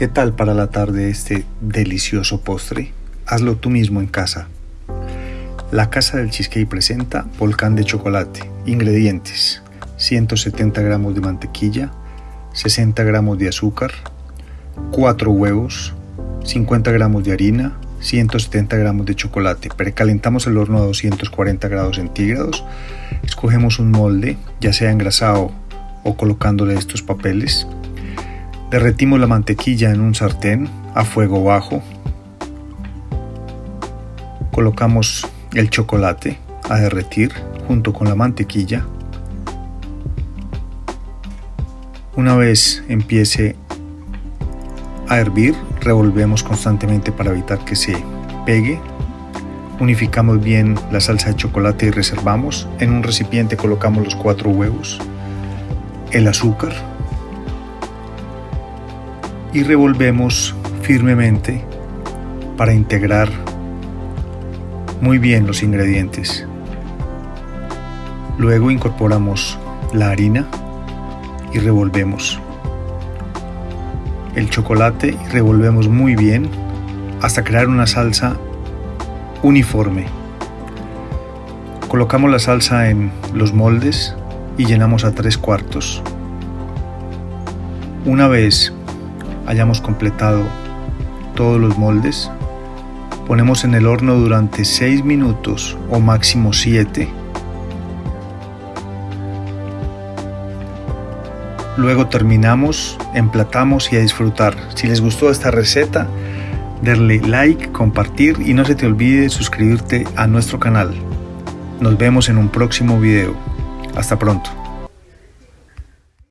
¿Qué tal para la tarde este delicioso postre? Hazlo tú mismo en casa. La Casa del Cheesecake presenta volcán de chocolate. Ingredientes: 170 gramos de mantequilla, 60 gramos de azúcar, 4 huevos, 50 gramos de harina, 170 gramos de chocolate. Precalentamos el horno a 240 grados centígrados. Escogemos un molde, ya sea engrasado o colocándole estos papeles. Derretimos la mantequilla en un sartén a fuego bajo. Colocamos el chocolate a derretir junto con la mantequilla. Una vez empiece a hervir, revolvemos constantemente para evitar que se pegue. Unificamos bien la salsa de chocolate y reservamos. En un recipiente colocamos los cuatro huevos, el azúcar, y revolvemos firmemente para integrar muy bien los ingredientes. Luego incorporamos la harina y revolvemos el chocolate y revolvemos muy bien hasta crear una salsa uniforme. Colocamos la salsa en los moldes y llenamos a tres cuartos. Una vez hayamos completado todos los moldes, ponemos en el horno durante 6 minutos o máximo 7. Luego terminamos, emplatamos y a disfrutar. Si les gustó esta receta, darle like, compartir y no se te olvide suscribirte a nuestro canal. Nos vemos en un próximo video. Hasta pronto.